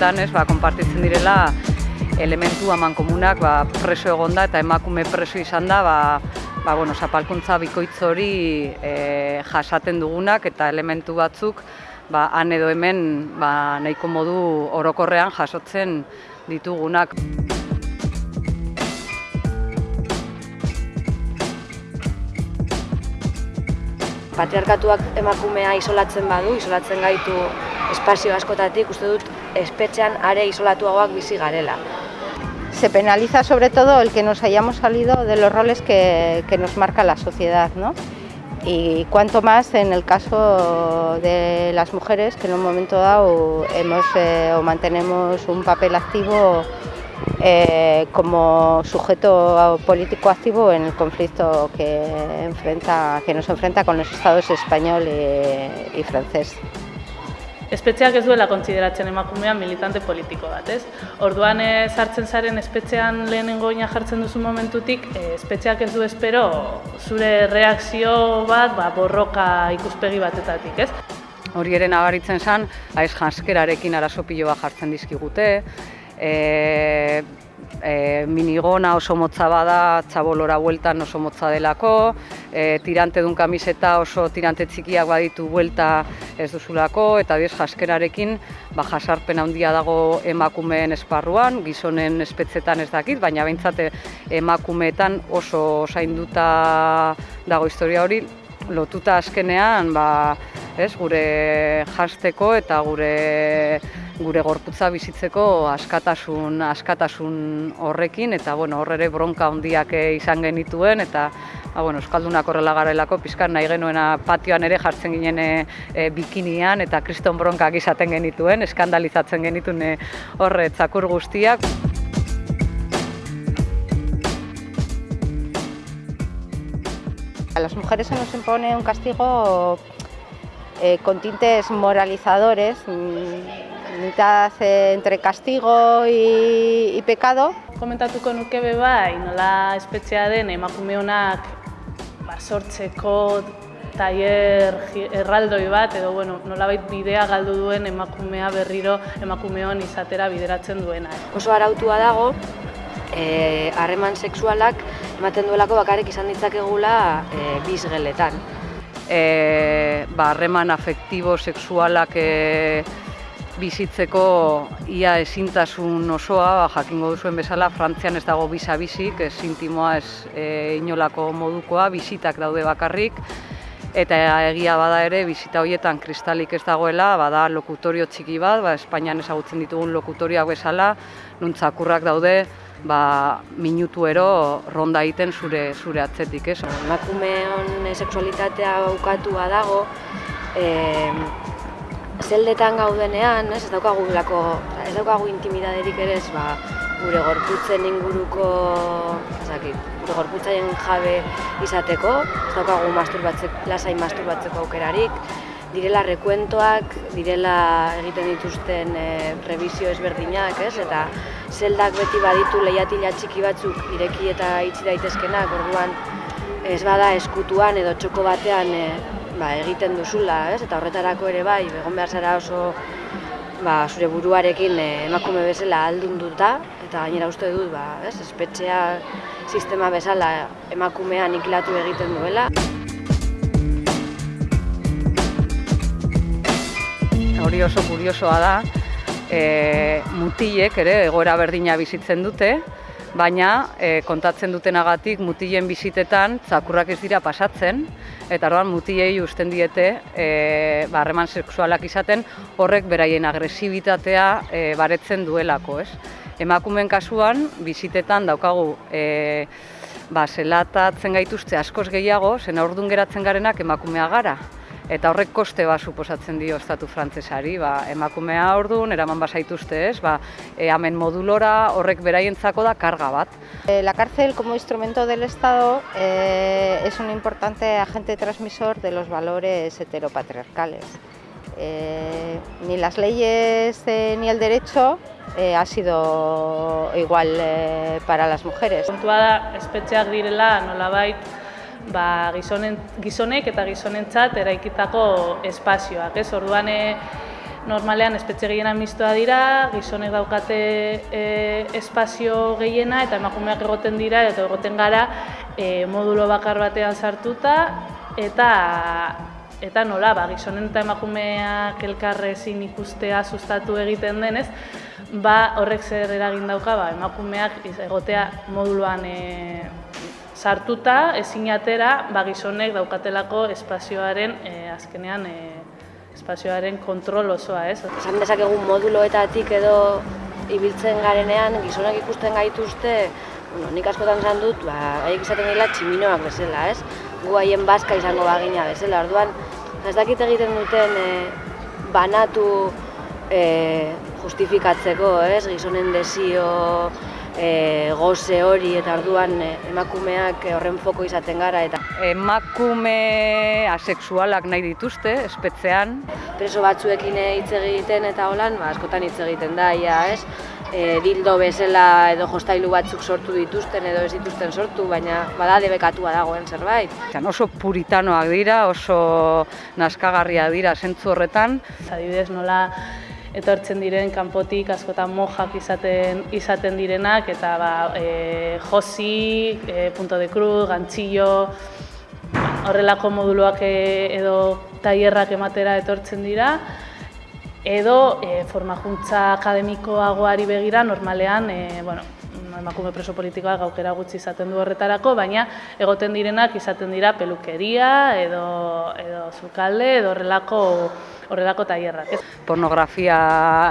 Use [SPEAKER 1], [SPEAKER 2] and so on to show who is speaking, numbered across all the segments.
[SPEAKER 1] guztietan, ez, ba, konpartitzen direla elementu haman komunak ba, preso egonda eta emakume preso izan da, ba, ba, bueno, zapalkuntza bikoitz hori e, jasaten dugunak eta elementu batzuk ba, han edo hemen ba, nahiko modu orokorrean jasotzen ditugunak.
[SPEAKER 2] Patriarkatuak emakumea isolatzen badu, isolatzen gaitu espazio askotatik, uste dut espetxean are isolatuagoak bizi garela.
[SPEAKER 3] Se penaliza sobre todo el que nos hayamos salido de los roles que, nos marca la sociedad, ¿no? y cuanto más en el caso de las mujeres que en un momento dado hemos eh, o mantenemos un papel activo eh, como sujeto político activo en el conflicto que, enfrenta, que nos enfrenta con los estados español y, y francés.
[SPEAKER 4] Espetxeak ez duela kontsideratzen emakumea militante politiko bat, ez? Orduan e, sartzen zaren espetxean lehenengo ina jartzen duzu momentutik, e, espetxeak ez du espero zure reakzio bat, ba, borroka ikuspegi batetatik, ez?
[SPEAKER 1] Hori ere nabaritzen zen, aiz janskerarekin arazo piloa jartzen dizkigute, e, e, minigona oso motza bada, txabolora bueltan oso motza delako, e, tirante dun kamiseta oso tirante txikiak baditu buelta ez duzulako, eta diez jaskerarekin ba, jasarpen handia dago emakumeen esparruan, gizonen espetzetan ez dakit, baina behintzate emakumeetan oso zainduta dago historia hori, lotuta azkenean ba, ez, gure jasteko eta gure gure gorputza bizitzeko askatasun askatasun horrekin eta bueno, hor ere bronka handiak izan genituen eta ba, bueno, Euskaldunak horrela garelako pizkan nahi genuena patioan ere jartzen ginen e, bikinian eta kriston bronkak izaten genituen, eskandalizatzen genituen e, horre txakur guztiak.
[SPEAKER 3] A las mujeres se nos impone un castigo eh, con tintes moralizadores, mitad entre castigo y, y pecado.
[SPEAKER 4] Komentatuko nuke be bai, nola espetxea den emakume honak ba, sortzeko tailer erraldoi bat edo bueno, nolabait bidea galdu duen emakumea berriro emakumeon izatera bideratzen duena.
[SPEAKER 2] Oso arautua dago, eh, harreman e, sexualak ematen duelako bakarrik izan ditzakegula e, bizgeletan.
[SPEAKER 1] E, ba, harreman afektibo, sexualak e, bizitzeko ia ezintasun osoa, ba, jakingo duzuen bezala, Frantzian ez dago bisa bizik, ez intimoa ez e, inolako modukoa, bizitak daude bakarrik, eta egia bada ere, bizita horietan kristalik ez dagoela, bada lokutorio txiki bat, ba, Espainian ezagutzen ditugun lokutorioak bezala, nuntzakurrak daude, ba, minutuero ronda egiten zure, zure atzetik. Ez.
[SPEAKER 2] Emakumeon sexualitatea aukatua dago, e, zeldetan gaudenean, ez, ez daukagu lako, ez daukagu intimidaderik ere, ez, ba, gure gorputzen inguruko, ezakit, gure gorputzen jabe izateko, ez daukagu masturbatzeko, lasai masturbatzeko aukerarik, direla rekuentoak, direla egiten dituzten e, revisio ezberdinak, ez, eta zeldak beti baditu lehiatila txiki batzuk ireki eta itzi daitezkenak, orduan ez bada eskutuan edo txoko batean e, ba, egiten duzula, ez? Eta horretarako ere bai, egon behar zara oso ba, zure buruarekin eh, emakume bezala aldunduta eta gainera uste dut, ba, ez? Espetxea sistema bezala emakumea nikilatu egiten duela.
[SPEAKER 1] Hori oso kuriosoa da, e, mutilek ere egoera berdina bizitzen dute, baina e, kontatzen dutenagatik mutilen bizitetan zakurrak ez dira pasatzen, eta orduan mutilei usten diete e, harreman sexualak izaten horrek beraien agresibitatea e, baretzen duelako. Ez? Emakumeen kasuan, bizitetan daukagu e, ba, zelatatzen gaituzte askoz gehiago, zen aurdun geratzen garenak emakumea gara eta horrek koste ba suposatzen dio estatu frantsesari, ba emakumea ordun eraman basaituzte, ez? Ba e, hemen modulora horrek beraientzako da karga bat.
[SPEAKER 3] Eh, la cárcel como instrumento del Estado eh, es un importante agente transmisor de los valores heteropatriarcales. Eh, ni las leyes eh, ni el derecho eh, ha sido igual eh, para las mujeres.
[SPEAKER 4] Kontua da, espetxeak direla nolabait ba, gizonen, gizonek eta gizonentzat eraikitako espazioak. Ez? Orduan, e, normalean espetxe gehiena mistoa dira, gizonek daukate e, espazio gehiena eta emakumeak egoten dira eta egoten gara e, modulo bakar batean sartuta eta eta nola, ba, gizonen eta emakumeak elkarrezin ikustea sustatu egiten denez, ba, horrek zer eragin dauka, ba, emakumeak egotea moduluan e, sartuta, ezin atera, ba, gizonek daukatelako espazioaren, e, azkenean, e, espazioaren kontrol osoa, ez?
[SPEAKER 2] Esan dezakegu moduloetatik edo ibiltzen garenean, gizonak ikusten gaituzte, bueno, nik askotan esan dut, ba, haiek izaten dira tximinoak bezala, ez? Gu haien bazka izango bagina bezala, orduan, ez dakit egiten duten e, banatu e, justifikatzeko, ez? Gizonen desio, e, goze hori eta orduan e, emakumeak horren foko izaten gara eta
[SPEAKER 1] emakume asexualak nahi dituzte espetzean
[SPEAKER 2] preso batzuekin hitz egiten eta holan ba, askotan hitz egiten da ja, ez? E, dildo bezala edo jostailu batzuk sortu dituzten edo ez dituzten sortu, baina bada debekatua dagoen zerbait.
[SPEAKER 1] Oso puritanoak dira, oso naskagarria dira zentzu horretan.
[SPEAKER 4] Adibidez nola etortzen diren kanpotik askotan mojak izaten izaten direnak eta ba, e, josi, e, punto de cruz, gantzillo, horrelako moduloak e, edo tailerrak ematera etortzen dira edo e, formakuntza akademikoagoari begira normalean e, bueno, emakume preso politikoak gaukera gutxi izaten du horretarako, baina egoten direnak izaten dira pelukeria edo, edo zukalde edo horrelako horrelako tailerrak.
[SPEAKER 1] Pornografia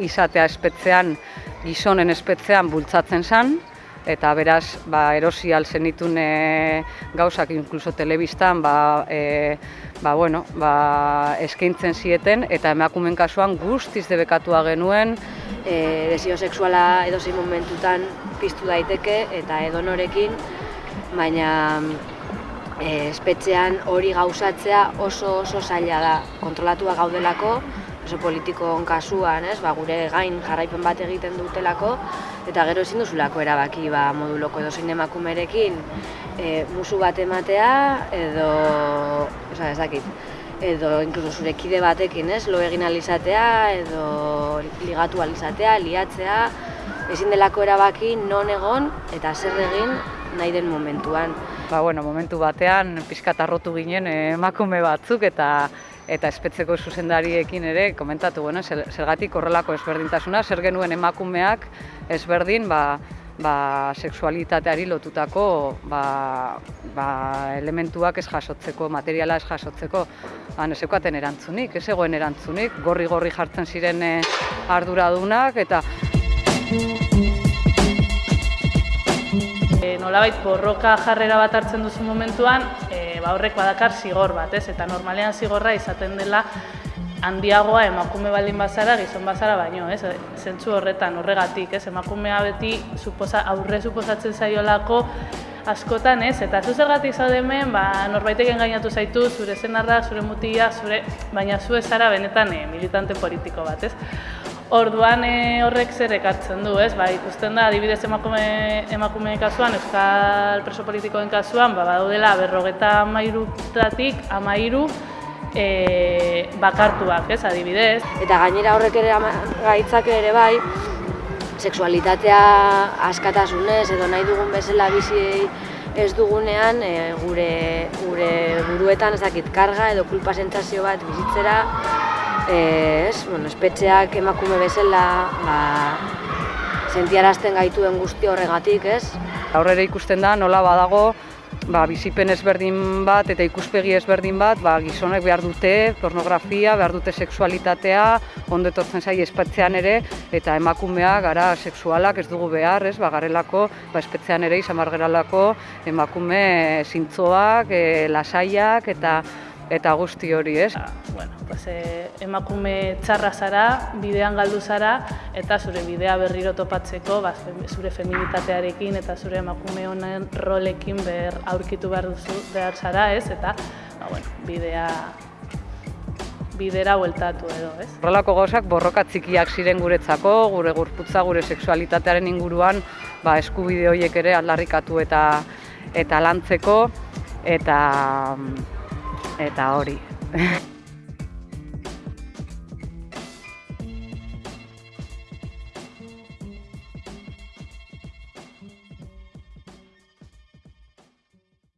[SPEAKER 1] izatea espetzean, gizonen espetzean bultzatzen zen, eta beraz ba, erosi alzen ditun e, gauzak inkluso telebistan ba, e, ba, bueno, ba, eskaintzen zieten eta emakumen kasuan guztiz debekatua genuen.
[SPEAKER 2] E, desio sexuala edo momentutan piztu daiteke eta edonorekin, baina e, espetxean hori gauzatzea oso oso zaila da kontrolatua gaudelako, oso politikoon kasuan, ez, ba, gure gain jarraipen bat egiten dutelako, eta gero ezin duzulako erabaki ba, moduloko edo zein emakumerekin e, musu bat ematea edo, oza, ez dakit, edo inkluso zure kide batekin, ez, lo egin alizatea edo ligatu alizatea, liatzea, ezin delako erabaki non egon eta zer egin nahi den momentuan.
[SPEAKER 1] Ba, bueno, momentu batean pixkat arrotu ginen emakume batzuk eta eta espetzeko zuzendariekin ere komentatu bueno, zergatik horrelako ezberdintasuna, zer genuen emakumeak ezberdin ba, ba, seksualitateari lotutako ba, ba, elementuak ez jasotzeko, materiala ez jasotzeko, han ez erantzunik, ez egoen erantzunik, gorri-gorri jartzen ziren eh, arduradunak eta
[SPEAKER 4] nolabait borroka jarrera bat hartzen duzu momentuan, e, ba horrek badakar zigor bat, ez? Eta normalean zigorra izaten dela handiagoa emakume baldin bazara, gizon bazara baino, ez? Zentzu horretan, horregatik, ez? Emakumea beti suposa, aurre suposatzen zaiolako askotan, ez? Eta zu zergatik zaude hemen, ba, norbaitek engainatu zaitu, zure zenarra, zure mutia, zure, baina zu ezara benetan e, militante politiko bat, ez? Orduan e, horrek zer ekartzen du, ez? Ba, ikusten da, adibidez emakume, emakume kasuan, euskal preso politikoen kasuan, ba, badaudela berrogeta amairutatik amairu e, bakartuak, ez, adibidez.
[SPEAKER 2] Eta gainera horrek ere gaitzak ere bai, sexualitatea askatasunez edo nahi dugun bezala bizi ez dugunean e, gure, gure buruetan ezakit karga edo kulpa sentsazio bat bizitzera ez, bueno, espetxeak emakume bezala ba, sentiarazten gaituen guzti horregatik, ez?
[SPEAKER 1] Aurrera ikusten da nola badago ba, bizipen ezberdin bat eta ikuspegi ezberdin bat, ba, gizonek behar dute pornografia, behar dute sexualitatea, ondo etortzen zai espetzean ere, eta emakumea gara sexualak ez dugu behar, ez, ba, garelako, ba, espetzean ere izan emakume zintzoak, e, lasaiak, eta eta guzti hori, ez?
[SPEAKER 4] Ah, bueno, pues, eh, emakume txarra zara, bidean galdu zara, eta zure bidea berriro topatzeko, ba, zure feminitatearekin eta zure emakume honen rolekin ber aurkitu behar duzu behar zara, ez? Eta, ba, bueno, bidea bidera bueltatu edo, ez?
[SPEAKER 1] Horrelako gauzak borroka txikiak ziren guretzako, gure gurputza, gure sexualitatearen inguruan, ba, eskubide horiek ere aldarrikatu eta eta lantzeko eta eta hori.